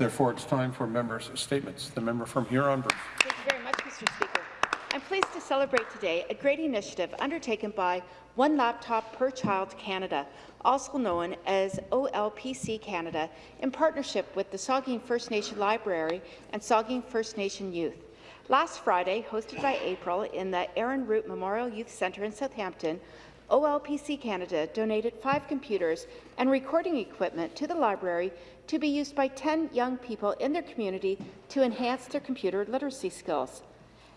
Therefore, it's time for members' statements. The member from Huron-Bruce. Thank you very much, Mr. Speaker. I'm pleased to celebrate today a great initiative undertaken by One Laptop Per Child Canada, also known as OLPC Canada, in partnership with the Saugeen First Nation Library and Saugeen First Nation Youth. Last Friday, hosted by April in the Aaron Root Memorial Youth Centre in Southampton, OLPC Canada donated five computers and recording equipment to the library to be used by 10 young people in their community to enhance their computer literacy skills.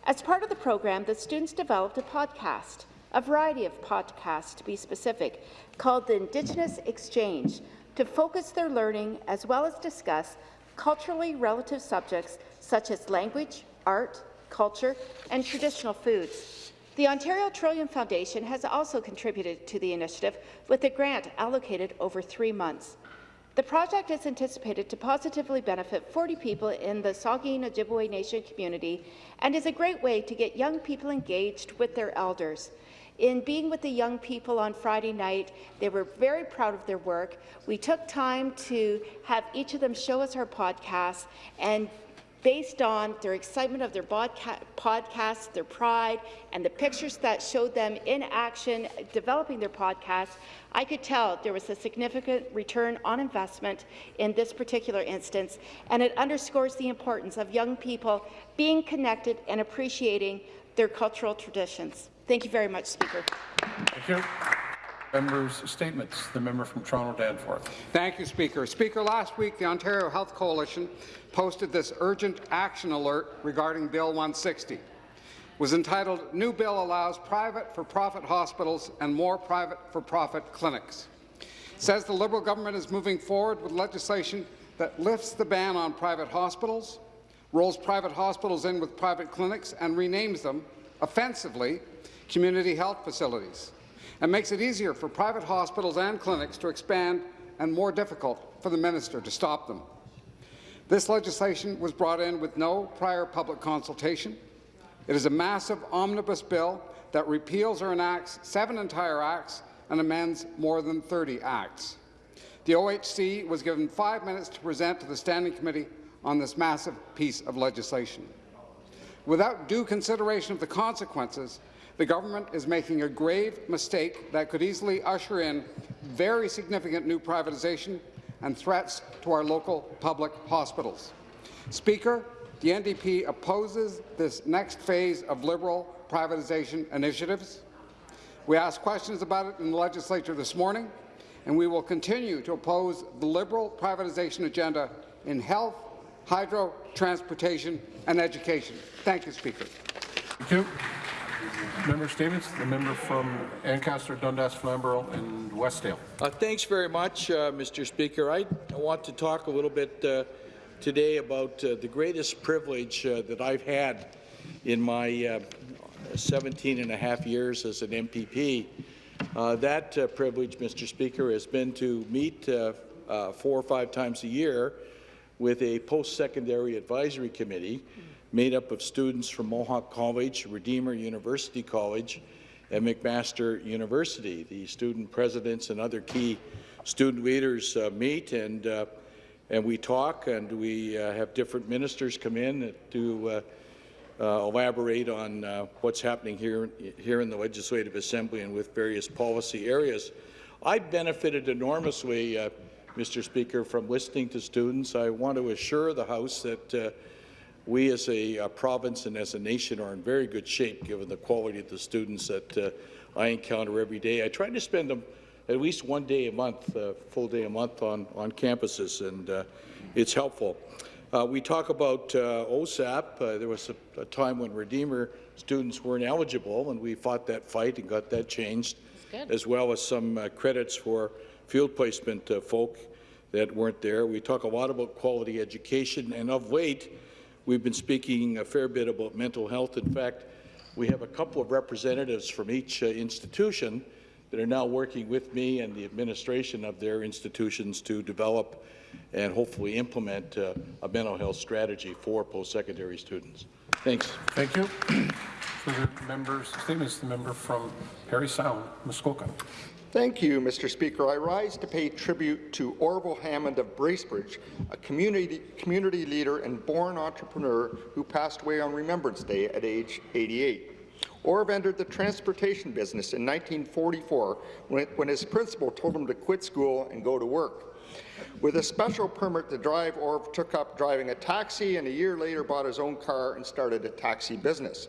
As part of the program, the students developed a podcast, a variety of podcasts to be specific, called the Indigenous Exchange, to focus their learning as well as discuss culturally relative subjects such as language, art, culture, and traditional foods. The Ontario Trillium Foundation has also contributed to the initiative with a grant allocated over three months. The project is anticipated to positively benefit 40 people in the Saugeen Ojibwe Nation community and is a great way to get young people engaged with their elders. In being with the young people on Friday night, they were very proud of their work. We took time to have each of them show us our podcast and based on their excitement of their podcast, their pride, and the pictures that showed them in action developing their podcast, I could tell there was a significant return on investment in this particular instance, and it underscores the importance of young people being connected and appreciating their cultural traditions. Thank you very much, Speaker. Members' statements. The member from Toronto Danforth. Thank you, Speaker. Speaker, last week the Ontario Health Coalition posted this urgent action alert regarding Bill 160. It was entitled New Bill Allows Private for-Profit Hospitals and More Private for-Profit Clinics. It says the Liberal government is moving forward with legislation that lifts the ban on private hospitals, rolls private hospitals in with private clinics and renames them, offensively, community health facilities and makes it easier for private hospitals and clinics to expand and more difficult for the minister to stop them. This legislation was brought in with no prior public consultation. It is a massive omnibus bill that repeals or enacts seven entire acts and amends more than 30 acts. The OHC was given five minutes to present to the Standing Committee on this massive piece of legislation. Without due consideration of the consequences, the government is making a grave mistake that could easily usher in very significant new privatization and threats to our local public hospitals. Speaker, the NDP opposes this next phase of Liberal privatization initiatives. We asked questions about it in the legislature this morning, and we will continue to oppose the Liberal privatization agenda in health, hydro, transportation and education. Thank you, Speaker. Thank you. Member Stevens, The member from Ancaster, Dundas, Flamborough, and Westdale. Uh, thanks very much, uh, Mr. Speaker. I want to talk a little bit uh, today about uh, the greatest privilege uh, that I've had in my uh, 17 and a half years as an MPP. that privilege, Mr. Speaker, has been to meet four or five times a year with a post-secondary advisory committee made up of students from Mohawk College, Redeemer University College, and McMaster University. The student presidents and other key student leaders uh, meet and uh, and we talk and we uh, have different ministers come in to uh, uh, elaborate on uh, what's happening here here in the Legislative Assembly and with various policy areas. I benefited enormously, Mr. Speaker, from listening to students. I want to assure the House that we as a uh, province and as a nation are in very good shape given the quality of the students that uh, I encounter every day. I try to spend them at least one day a month, uh, full day a month on, on campuses, and uh, it's helpful. Uh, we talk about uh, OSAP. there was a, a, time when Redeemer students weren't eligible, and we fought that fight and got that changed, as well as some credits for field placement folk that weren't there. We talk a lot about quality education, and of late, We've been speaking a fair bit about mental health. In fact, we have a couple of representatives from each uh, institution that are now working with me and the administration of their institutions to develop and hopefully implement uh, a mental health strategy for post-secondary students. Thanks. Thank you. Further members' statements. The member from Parry Sound, Muskoka. Thank you, Mr. Speaker. I rise to pay tribute to Orville Hammond of Bracebridge, a community, community leader and born entrepreneur who passed away on Remembrance Day at age 88. Orv entered the transportation business in 1944 when, when his principal told him to quit school and go to work. With a special permit to drive, Orv took up driving a taxi and a year later bought his own car and started a taxi business.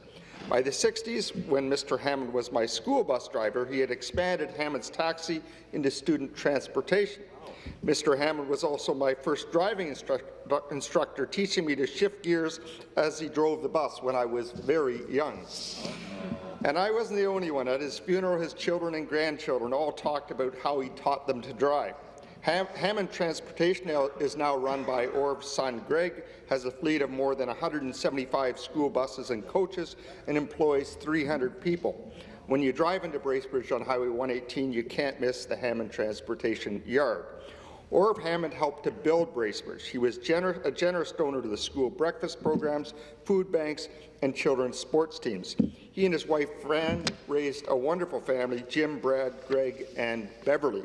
By the 60s, when Mr. Hammond was my school bus driver, he had expanded Hammond's taxi into student transportation. Mr. Hammond was also my first driving instru instructor, teaching me to shift gears as he drove the bus when I was very young. And I wasn't the only one. At his funeral, his children and grandchildren all talked about how he taught them to drive. Ham Hammond Transportation is now run by Orv's son Greg, has a fleet of more than 175 school buses and coaches, and employs 300 people. When you drive into Bracebridge on Highway 118, you can't miss the Hammond Transportation Yard. Orv Hammond helped to build Bracebridge. He was gener a generous donor to the school breakfast programs, food banks, and children's sports teams. He and his wife Fran raised a wonderful family, Jim, Brad, Greg, and Beverly.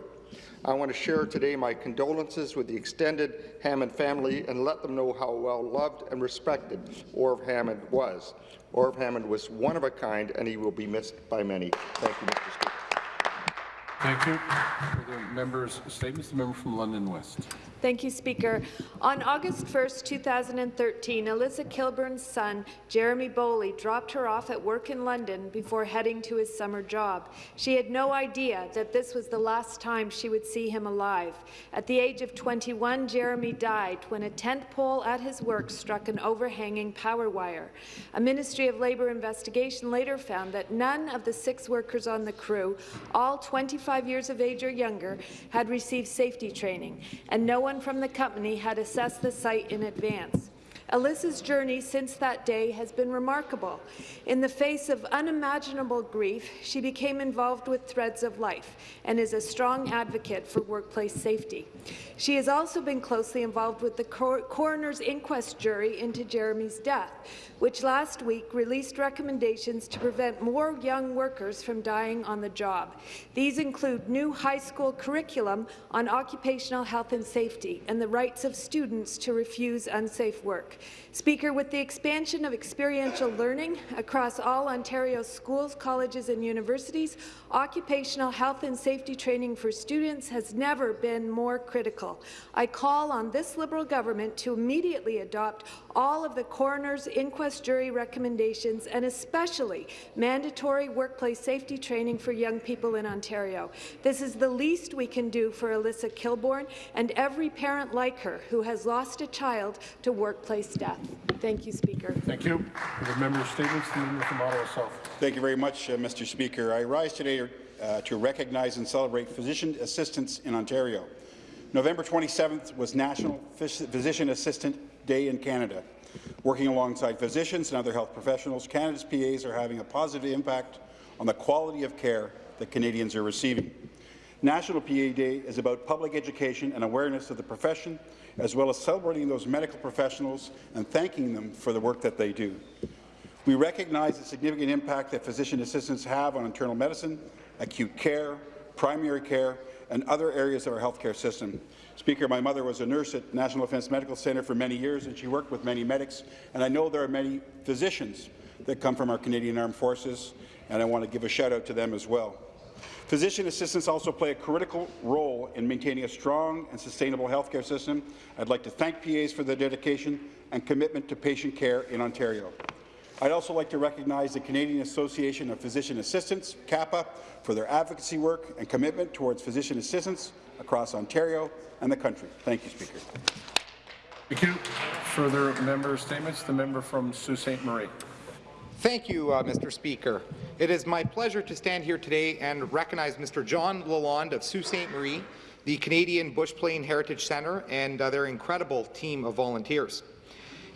I want to share today my condolences with the extended Hammond family and let them know how well loved and respected Orv Hammond was. Orv Hammond was one of a kind, and he will be missed by many. Thank you, Mr. Speaker. Thank you. For the members' statements, the member from London West. Thank you, Speaker. On August 1st, 2013, Alyssa Kilburn's son, Jeremy Bowley, dropped her off at work in London before heading to his summer job. She had no idea that this was the last time she would see him alive. At the age of 21, Jeremy died when a tent pole at his work struck an overhanging power wire. A Ministry of Labour investigation later found that none of the six workers on the crew, all 25 years of age or younger, had received safety training, and no one from the company had assessed the site in advance. Alyssa's journey since that day has been remarkable. In the face of unimaginable grief, she became involved with Threads of Life and is a strong advocate for workplace safety. She has also been closely involved with the cor coroner's inquest jury into Jeremy's death, which last week released recommendations to prevent more young workers from dying on the job. These include new high school curriculum on occupational health and safety and the rights of students to refuse unsafe work. Speaker, with the expansion of experiential learning across all Ontario schools, colleges and universities, occupational health and safety training for students has never been more critical. I call on this Liberal government to immediately adopt all of the coroner's inquest jury recommendations and especially mandatory workplace safety training for young people in Ontario. This is the least we can do for Alyssa Kilbourne and every parent like her who has lost a child to workplace death. Thank you, Speaker. Thank you. For the member statements, the member from Ottawa South. Thank you very much, uh, Mr. Speaker. I rise today uh, to recognize and celebrate physician assistants in Ontario. November 27th was National Physician Assistant Day in Canada. Working alongside physicians and other health professionals, Canada's PAs are having a positive impact on the quality of care that Canadians are receiving. National PA Day is about public education and awareness of the profession, as well as celebrating those medical professionals and thanking them for the work that they do. We recognize the significant impact that physician assistants have on internal medicine, acute care, primary care, and other areas of our healthcare system. Speaker, my mother was a nurse at National Defence Medical Centre for many years, and she worked with many medics, and I know there are many physicians that come from our Canadian Armed Forces, and I want to give a shout-out to them as well. Physician assistants also play a critical role in maintaining a strong and sustainable healthcare system. I'd like to thank PAs for their dedication and commitment to patient care in Ontario. I'd also like to recognize the Canadian Association of Physician Assistants, CAPA, for their advocacy work and commitment towards physician assistants across Ontario and the country. Thank you, Speaker. Thank you. Further member statements, the member from Sault Ste. Marie. Thank you, uh, Mr. Speaker. It is my pleasure to stand here today and recognize Mr. John Lalonde of Sault Ste. Marie, the Canadian Bush Plane Heritage Centre, and uh, their incredible team of volunteers.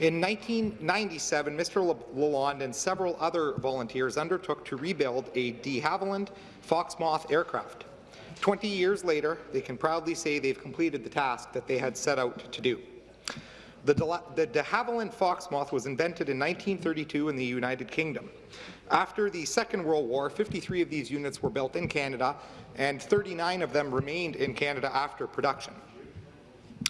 In 1997, Mr. Lalonde and several other volunteers undertook to rebuild a de Havilland Fox-Moth aircraft. 20 years later, they can proudly say they've completed the task that they had set out to do. The de, Havilland Fox-Moth was invented in 1932 in the United Kingdom. After the Second World War, 53 of these units were built in Canada, and 39 of them remained in Canada after production.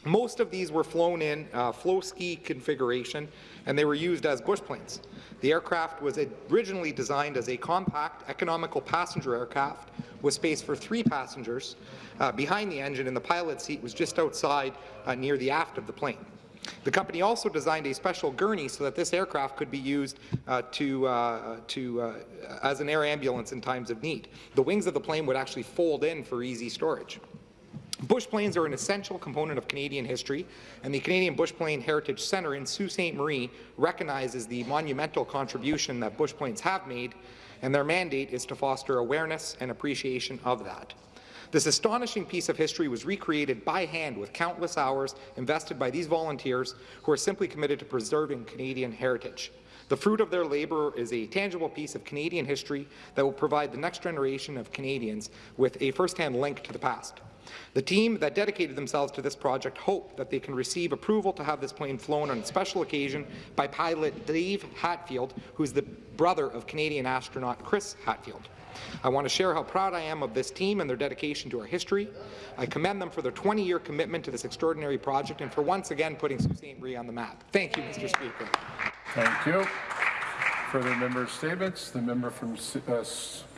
Most of these were flown in uh, flow ski configuration, and they were used as bush planes. The aircraft was originally designed as a compact, economical passenger aircraft with space for three passengers uh, behind the engine, and the pilot's seat was just outside uh, near the aft of the plane. The company also designed a special gurney so that this aircraft could be used uh, to, uh, to, uh, as an air ambulance in times of need. The wings of the plane would actually fold in for easy storage. Bush planes are an essential component of Canadian history, and the Canadian Bush Plane Heritage Centre in Sault Ste. Marie recognizes the monumental contribution that bush planes have made, and their mandate is to foster awareness and appreciation of that. This astonishing piece of history was recreated by hand with countless hours invested by these volunteers who are simply committed to preserving Canadian heritage. The fruit of their labour is a tangible piece of Canadian history that will provide the next generation of Canadians with a first-hand link to the past. The team that dedicated themselves to this project hope that they can receive approval to have this plane flown on a special occasion by pilot Dave Hadfield, who is the brother of Canadian astronaut Chris Hadfield. I want to share how proud I am of this team and their dedication to our history. I commend them for their 20-year commitment to this extraordinary project and for once again putting Sault Ste. Marie on the map. Thank you, Mr. Speaker. Thank you. Further member statements. The member from uh,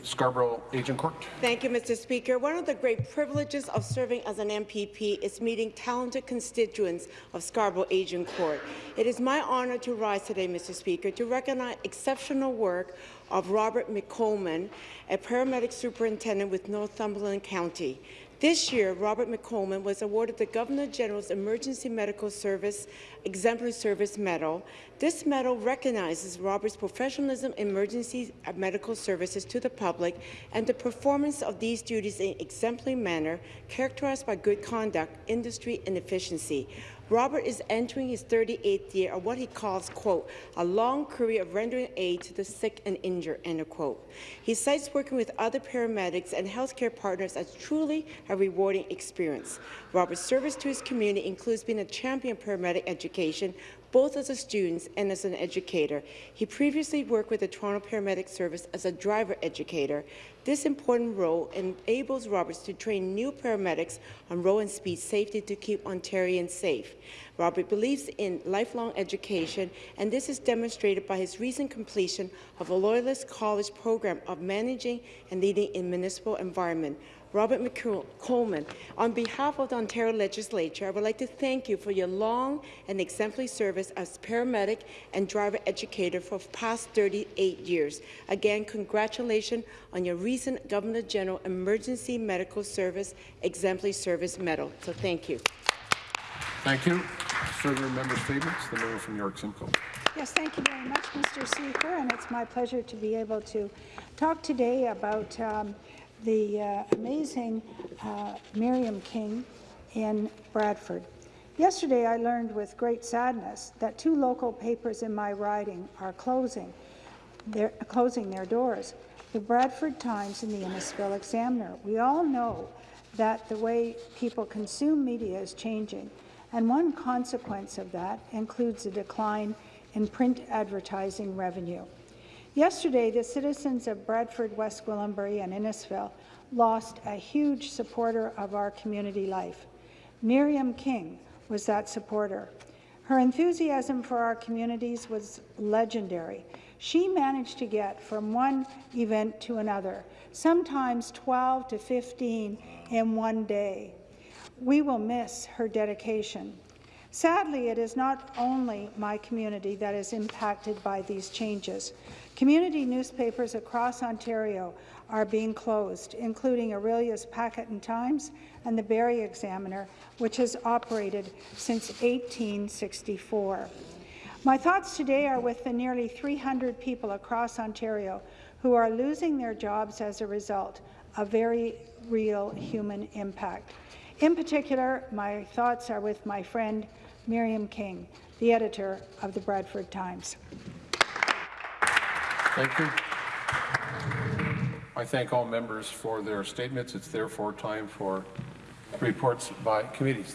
Scarborough Agincourt. Thank you, Mr. Speaker. One of the great privileges of serving as an MPP is meeting talented constituents of Scarborough Agincourt. It is my honour to rise today, Mr. Speaker, to recognize exceptional work of Robert McColman, a paramedic superintendent with Northumberland County. This year, Robert McColman was awarded the Governor General's Emergency Medical Service Exemplary Service Medal. This medal recognizes Robert's professionalism in emergency uh, medical services to the public and the performance of these duties in exemplary manner characterized by good conduct, industry, and efficiency. Robert is entering his 38th year of what he calls, quote, a long career of rendering aid to the sick and injured, end quote. He cites working with other paramedics and healthcare partners as truly a rewarding experience. Robert's service to his community includes being a champion of paramedic education, both as a student and as an educator. He previously worked with the Toronto Paramedic Service as a driver educator. This important role enables Roberts to train new paramedics on road and speed safety to keep Ontarians safe. Robert believes in lifelong education, and this is demonstrated by his recent completion of a Loyalist College program of managing and leading in municipal environment. Robert McColman, on behalf of the Ontario Legislature, I would like to thank you for your long and exemplary service as paramedic and driver educator for the past 38 years. Again, congratulations on your recent Governor General Emergency Medical Service Exemplary Service Medal. So thank you. Thank you. Further member statements. The member from York Simcoe. Yes, thank you very much, Mr. Speaker, and it's my pleasure to be able to talk today about um, the uh, amazing uh, Miriam King in Bradford. Yesterday, I learned with great sadness that two local papers in my riding are closing, their, closing their doors, the Bradford Times and the Innisfil Examiner. We all know that the way people consume media is changing, and one consequence of that includes a decline in print advertising revenue. Yesterday, the citizens of Bradford, West Gwillimbury and Innisfil lost a huge supporter of our community life. Miriam King was that supporter. Her enthusiasm for our communities was legendary. She managed to get from one event to another, sometimes 12 to 15 in one day. We will miss her dedication. Sadly, it is not only my community that is impacted by these changes. Community newspapers across Ontario are being closed, including Orillia's Packet and Times and the Barrie Examiner, which has operated since 1864. My thoughts today are with the nearly 300 people across Ontario who are losing their jobs as a result, a very real human impact. In particular, my thoughts are with my friend Miriam King, the editor of the Bradford Times. Thank you. I thank all members for their statements. It's therefore time for reports by committees.